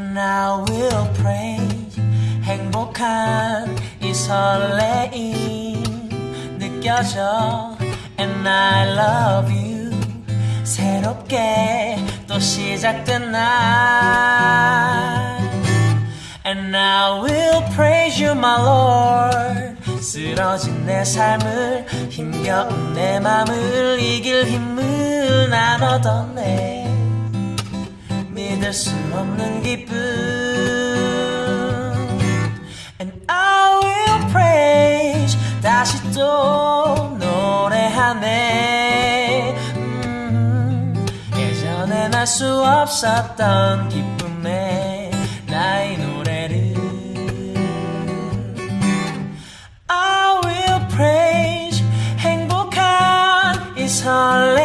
And I will praise 행복한 이 설레임 느껴져 And I love you 새롭게 또 시작된 날 And I will praise you my Lord 쓰러진 내 삶을 힘겨운 내 맘을 이길 힘을 난 얻었네 잊을 수 없는 기쁨. And I will praise 다시 또 노래하네. 음, 예전에 날수 없었던 기쁨에 나의 노래를. I will praise 행복한 이 설레